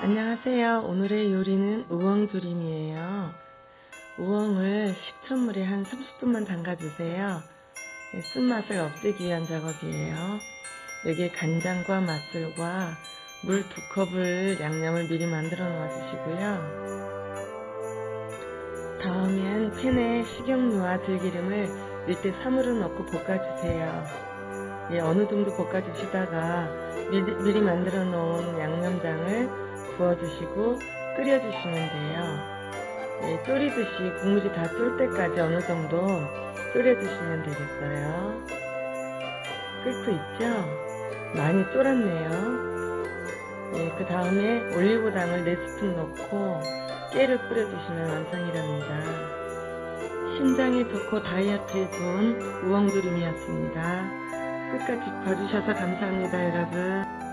안녕하세요. 오늘의 요리는 우엉조림이에요. 우엉을 식초물에 한 30분만 담가주세요. 네, 쓴맛을 없애기 위한 작업이에요. 여기에 간장과 맛술과 물두 컵을 양념을 미리 만들어 놓아 주시고요. 다음엔 팬에 식용유와 들기름을 밑에 3으로 넣고 볶아주세요. 예, 어느 정도 볶아주시다가 미리, 미리 만들어 놓은 양념장을 부어주시고 끓여주시면 돼요. 예, 졸이듯이 국물이 다 쫄 때까지 어느 정도 졸여주시면 되겠어요. 끓고 있죠? 많이 쫄았네요. 예, 그 다음에 올리고당을 4스푼 넣고 깨를 뿌려주시면 완성이랍니다. 심장에 좋고 다이어트에 좋은 우엉조림이었습니다. 끝까지 봐주셔서 감사합니다 여러분.